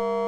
you